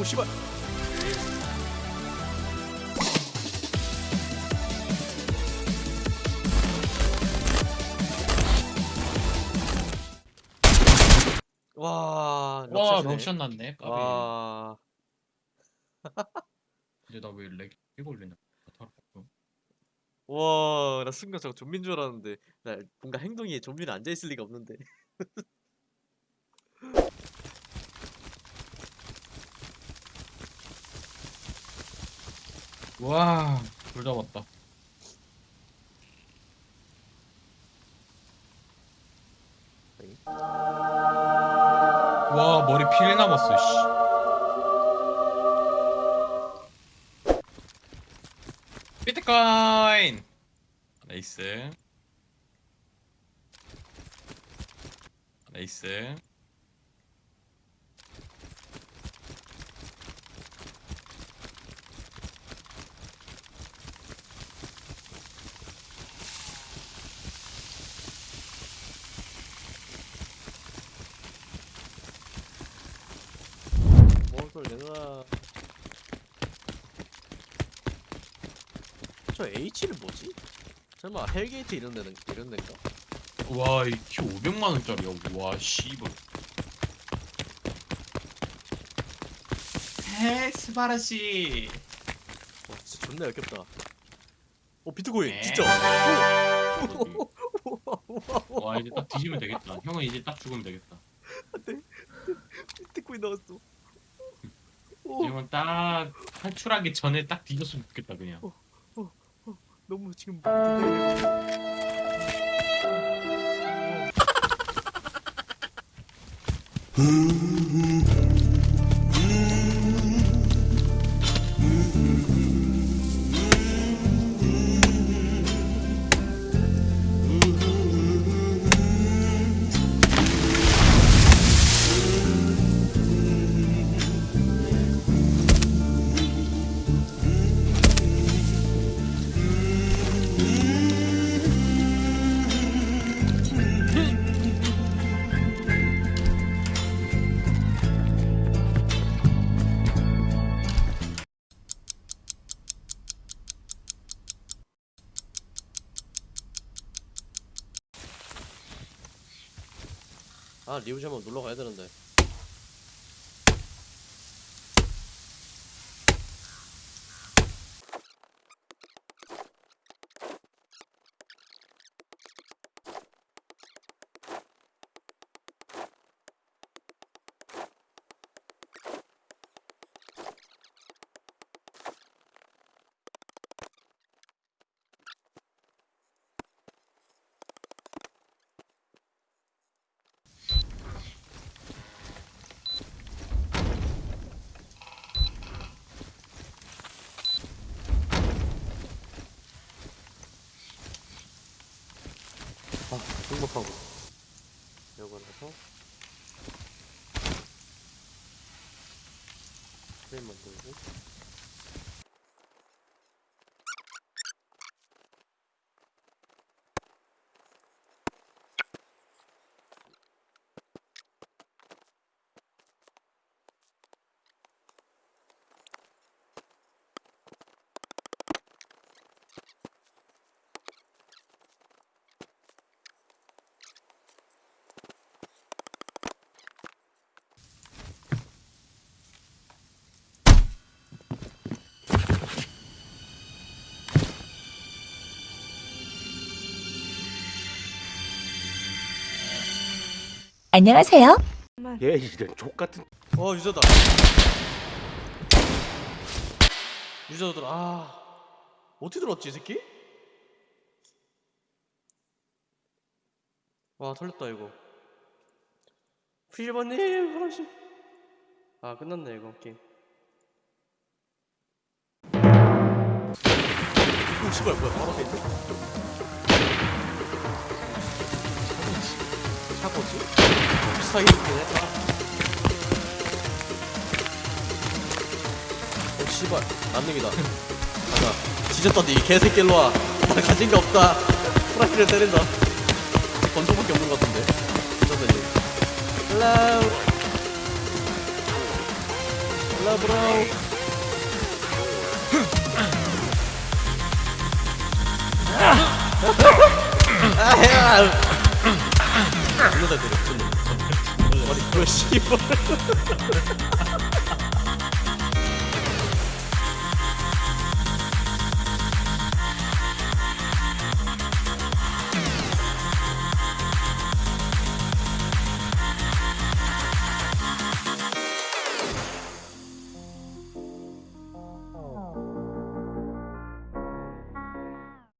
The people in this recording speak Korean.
오 씨발 와 와. 럭션 났네 까비 와 이제 나왜 렉이 걸리냐 다르고. 와, 나 순간 저거 좀비인 줄 알았는데 나 뭔가 행동이 좀비는 앉아 있을 리가 없는데. 와 불 잡았다. 와 머리 필 남았어 씨. 비트코인! 나이스. 나이스 뭔 걸 내가 저 H는 뭐지? 설마 헬게이트 이런 데는 이런 데인가? 와, 이 키 500만 원짜리야. 와, 씨발. 해, 素晴らし. 와, 진짜 존나 역겹다. 어 비트코인 네. 진짜. 와, 이제 딱 뒤지면 되겠다. 형은 이제 딱 죽으면 되겠다. 비트코인 나왔어. 오, 형은 딱 탈출하기 전에 딱 뒤졌으면 좋겠다, 그냥. 너무 지금 아 리우지 한번 놀러 가야 되는데. 아 행복하고. 이러고 나서 프레임 만들고. 안녕하세요. 얘 이런 족 같은 어 유저다. 유저들 아 어떻게 들었지 이 새끼? 와 털렸다 이거. 프리버님 하나씩. 아 끝났네 이거 게임. 오 씨발 뭐야 바로 앞에 있네. 차고지? 어 씨발 남님이다 가자 뒤졌다 니 개새끼 일로와 나 가진 게 없다 프라이를 때린다 권총밖에 없는 것 같은데 선생님 헬로 라브라우 아야 이러다 내려 머리 그거 씨발